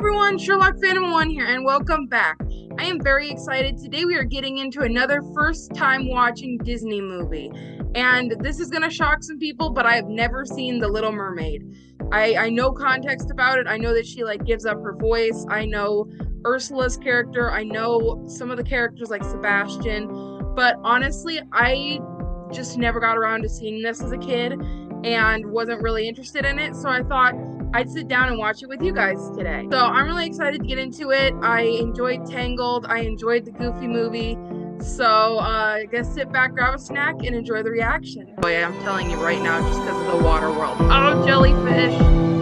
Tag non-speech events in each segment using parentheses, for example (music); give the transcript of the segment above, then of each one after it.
everyone, Sherlock Phantom 1 here, and welcome back. I am very excited. Today we are getting into another first time watching Disney movie. And this is going to shock some people, but I have never seen The Little Mermaid. I, I know context about it. I know that she like gives up her voice. I know Ursula's character. I know some of the characters like Sebastian. But honestly, I just never got around to seeing this as a kid and wasn't really interested in it. So I thought I'd sit down and watch it with you guys today. So I'm really excited to get into it. I enjoyed Tangled. I enjoyed the Goofy movie. So uh, I guess sit back, grab a snack, and enjoy the reaction. Boy, I'm telling you right now, just because of the water world. Oh, jellyfish.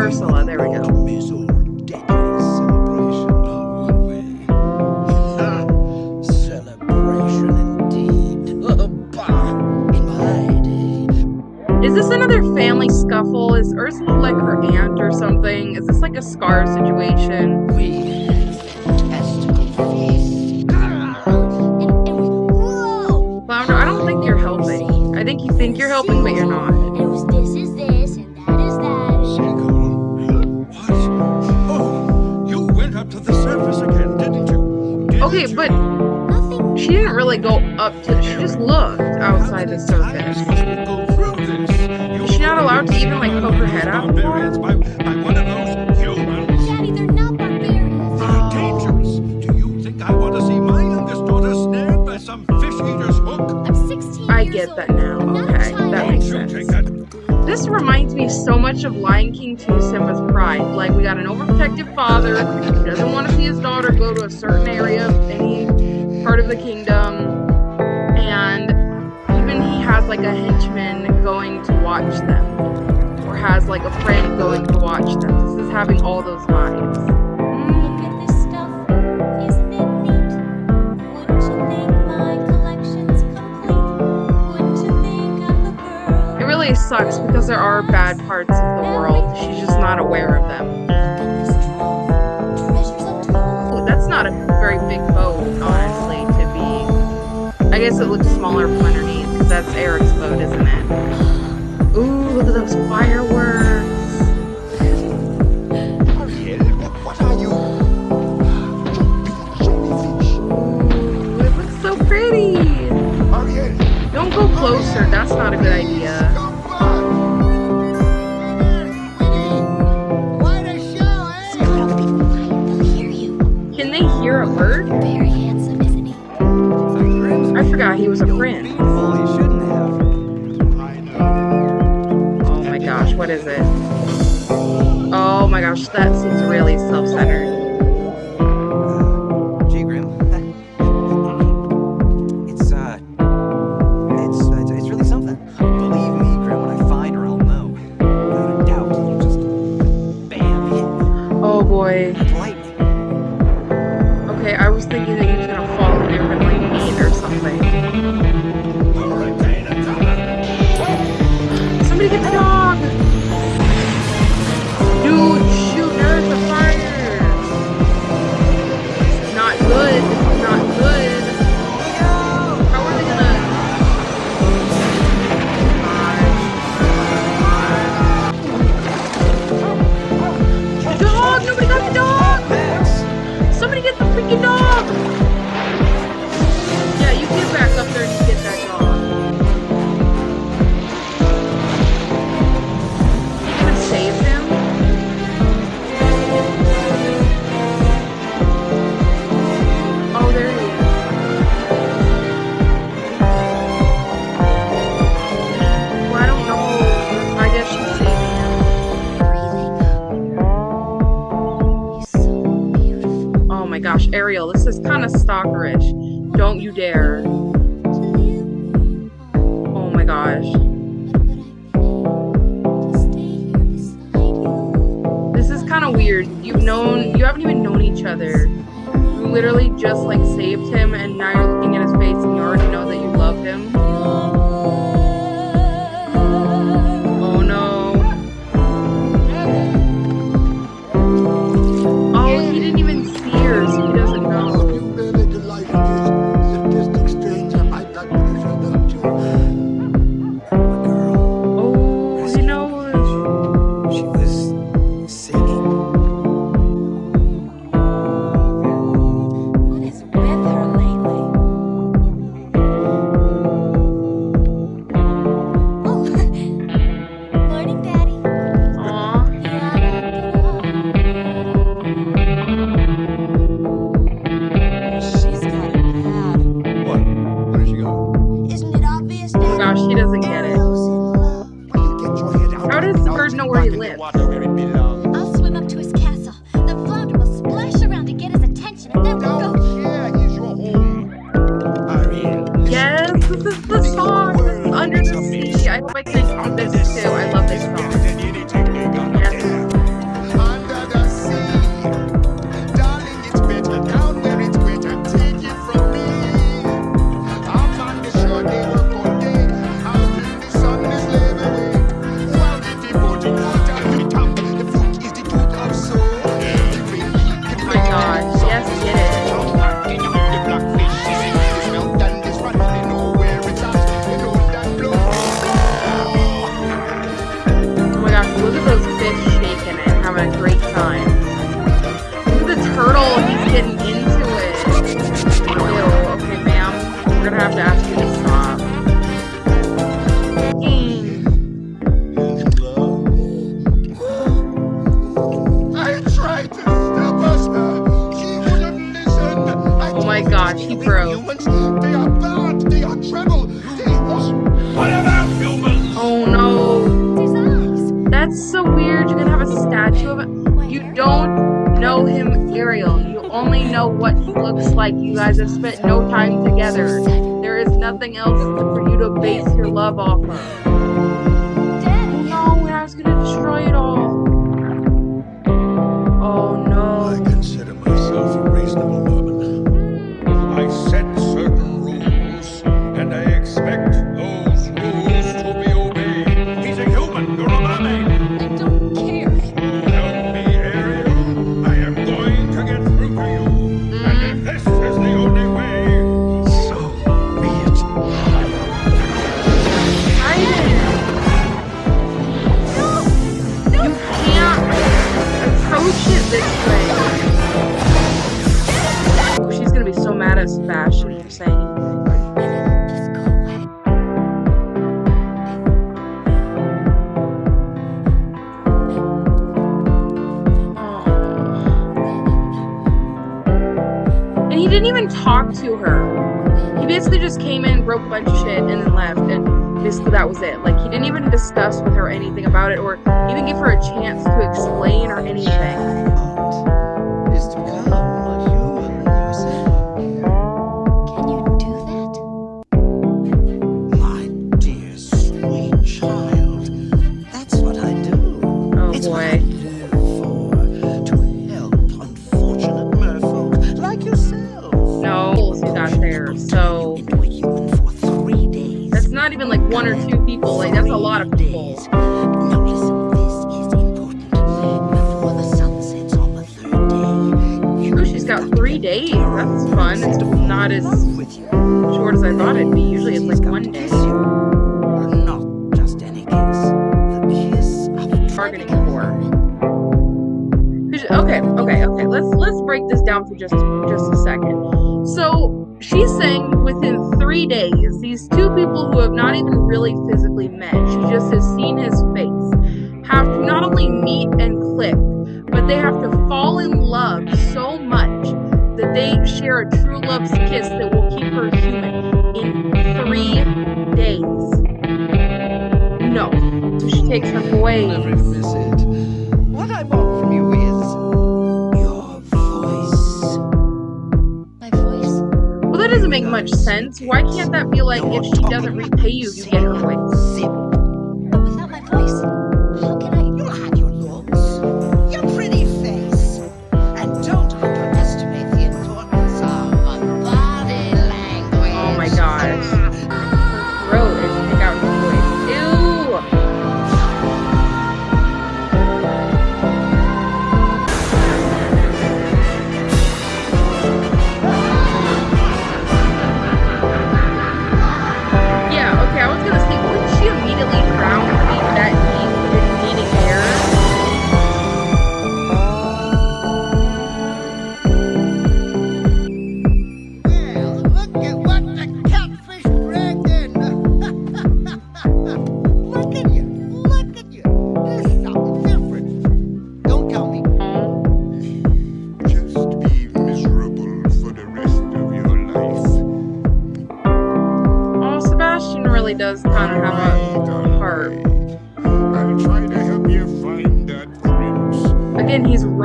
Ursula, oh, there we go. Is this another family scuffle? Is Ursula like her aunt or something? Is this like a Scar situation? Flounder, I don't think you're helping. I think you think you're helping, but you're not. Didn't really go up to, she just looked outside the surface not allowed to even like poke her head out? Barbarians by, by one of those humans. Daddy, they're not barbarians. They're dangerous. Do you think I want to see my youngest daughter snared by some fish eater's? I'm 16 I get that now. Okay, that makes sense. This reminds me so much of Lion King 2 Simba's Pride. Like, we got an overprotective father who doesn't want to see his daughter go to a certain area of any part of the kingdom. And even he has like a henchman going to watch them or has like a friend going to watch them. This is having all those vibes. It really sucks because there are bad parts of the world. She's just not aware of them. that's not a very big boat, guess it looks smaller from underneath because that's Eric's boat, isn't it? Ooh, look at those fireworks. what are you? Ooh, it looks so pretty. Don't go closer. That's not a good idea. I forgot he was a prince. Oh what is it? Oh my gosh, that seems really self-centered. This is kind of weird. You've known, you haven't even known each other. You literally just like saved him and now you're god, he broke. They are bad, they are treble, they are humans. Oh no. That's so weird. You're gonna have a statue of it. You don't know him, Ariel. You only know what he looks like. You guys have spent no time together. There is nothing else for you to base your love off of. Down for just just a second. So she's saying within three days, these two people who have not even really physically met, she just has seen his face, have to not only meet and click, but they have to fall in love so much that they share a true love's kiss that will keep her human in three days. No, she takes her away. What I doesn't make much sense. Why can't that be like if she doesn't repay you, you get her voice?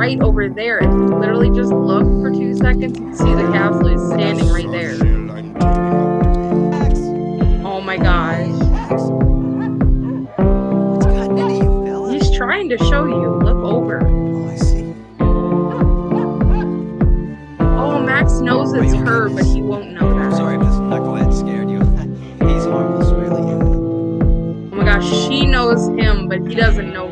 Right over there. If you literally just look for two seconds, you can see the castle is standing right there. Shell I'm turning out to be. Oh my gosh. What's gotten into you, fella? He's trying to show you. Look over. Oh, Max knows it's her, but he won't know that. sorry this knucklehead scared you. (laughs) He's harmless, really. Oh my gosh, she knows him, but he doesn't know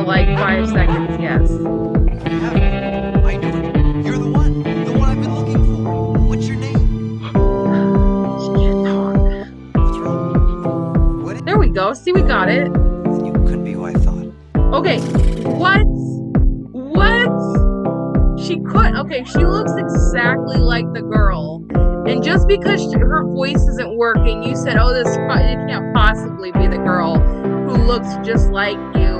for like five seconds, yes. I knew it. You're the one. The one I've been looking for. What's your name? She can't talk. What's wrong? What? There we go. See, we got it. You couldn't be who I thought. Okay, what? What? She could. Okay, she looks exactly like the girl. And just because she- her voice isn't working, you said, "Oh, this it can't possibly be the girl who looks just like you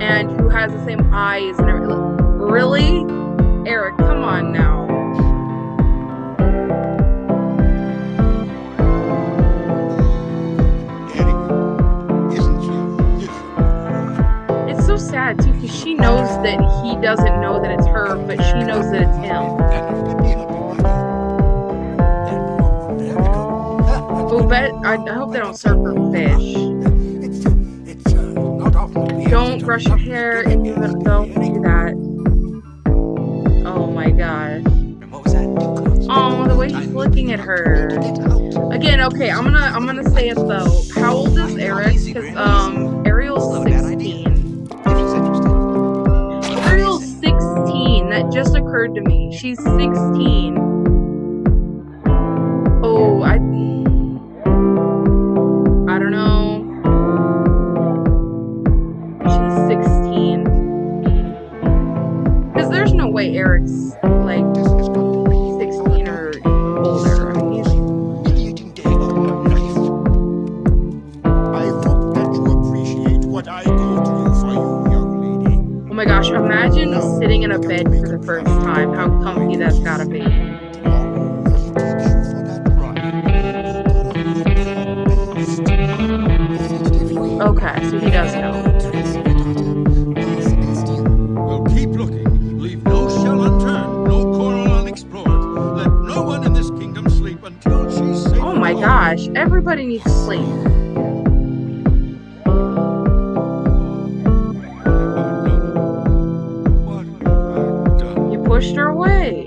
and who has the same eyes and everything." Really, Eric? Come on now. Eddie, isn't she? It's so sad too, because she knows that he doesn't know that it's her, but she knows that it's him. Oh, bet I, I hope they don't serve her fish. Brush your hair and you don't do that. Oh my gosh. Oh, the way he's looking at her. Again, okay, I'm gonna I'm gonna say it though. How old is Eric? Because um Ariel's 16. If she's. Ariel's 16. That just occurred to me. She's 16. Oh my gosh, everybody needs sleep. You pushed her away.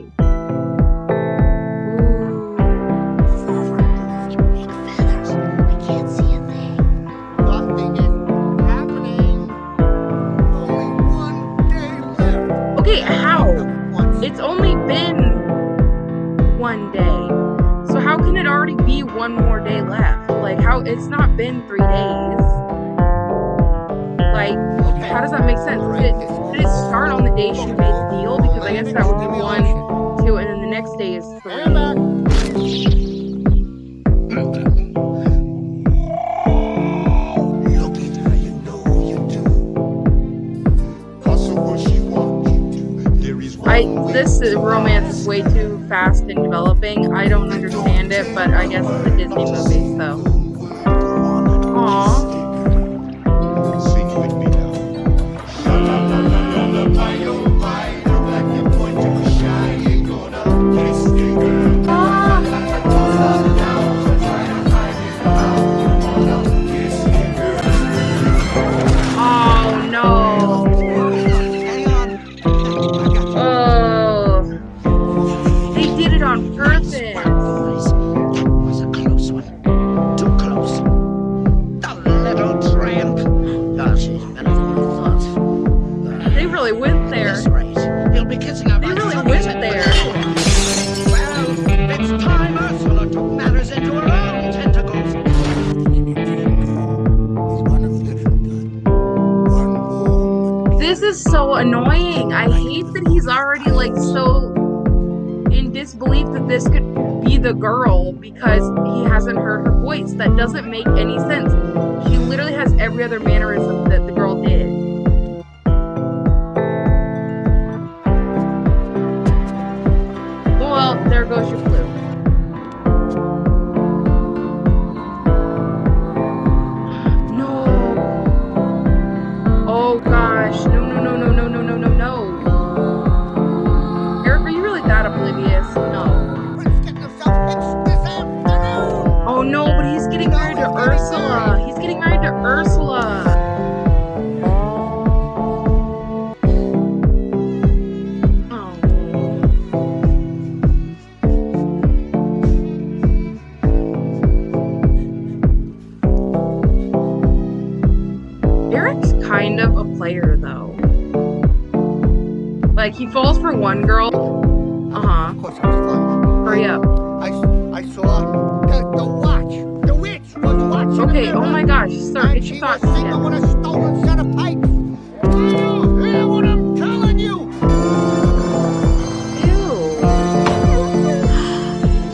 developing. I don't understand it, but I guess it's a Disney movie. there goes your flu. course I was. Hurry up. I, I saw the, the watch. The witch was watching. Okay, oh my gosh, sir, and get your thoughts together. with a stolen set of pipes. you thought?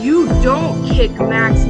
You don't kick Max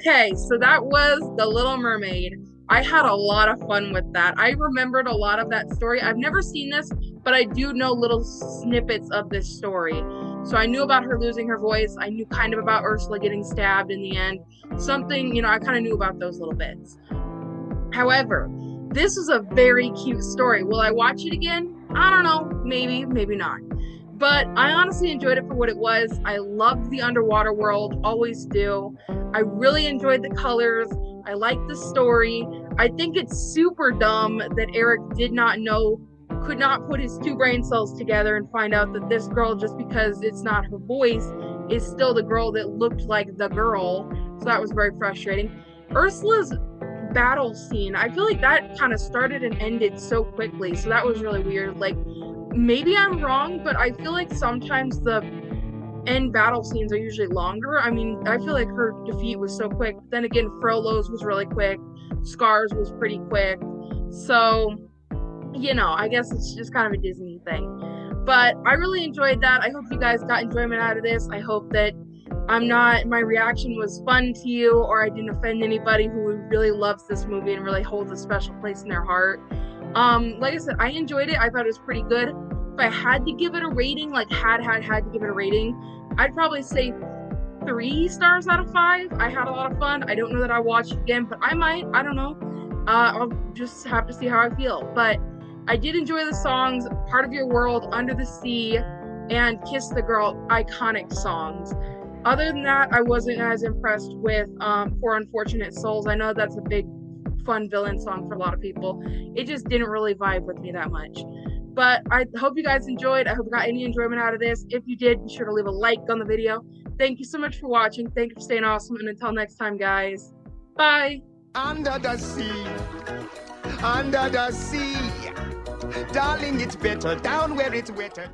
Okay, so that was The Little Mermaid. I had a lot of fun with that. I remembered a lot of that story. I've never seen this, but I do know little snippets of this story. So I knew about her losing her voice. I knew kind of about Ursula getting stabbed in the end. Something, you know, I kind of knew about those little bits. However, this was a very cute story. Will I watch it again? I don't know. Maybe, maybe not. But I honestly enjoyed it for what it was. I loved the underwater world, always do. I really enjoyed the colors. I like the story. I think it's super dumb that Eric did not know, could not put his two brain cells together and find out that this girl, just because it's not her voice, is still the girl that looked like the girl. So that was very frustrating. Ursula's battle scene, I feel like that kind of started and ended so quickly. So that was really weird. Like, maybe I'm wrong, but I feel like sometimes the end battle scenes are usually longer. I mean, I feel like her defeat was so quick. Then again, Frollo's was really quick. Scars was pretty quick. So, you know, I guess it's just kind of a Disney thing. But I really enjoyed that. I hope you guys got enjoyment out of this. I hope that I'm not, my reaction was fun to you or I didn't offend anybody who really loves this movie and really holds a special place in their heart. Um, like I said, I enjoyed it. I thought it was pretty good. If I had to give it a rating, like had, had, had to give it a rating, I'd probably say three stars out of five. I had a lot of fun. I don't know that I'll watch it again, but I might. I don't know. Uh, I'll just have to see how I feel. But I did enjoy the songs, Part of Your World, Under the Sea, and Kiss the Girl, iconic songs. Other than that, I wasn't as impressed with um, Poor Unfortunate Souls. I know that's a big, fun villain song for a lot of people. It just didn't really vibe with me that much. But I hope you guys enjoyed. I hope you got any enjoyment out of this. If you did, be sure to leave a like on the video. Thank you so much for watching. Thank you for staying awesome. And until next time, guys, bye. Under the sea, under the sea. Darling, it's better down where it's wetter.